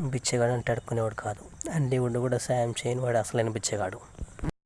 బిచ్చగాడు అంటే అడుక్కునేవాడు కాదు. అన్నీ ఉండి కూడా సాయం చేయని వాడు అసలైన బిచ్చగాడు.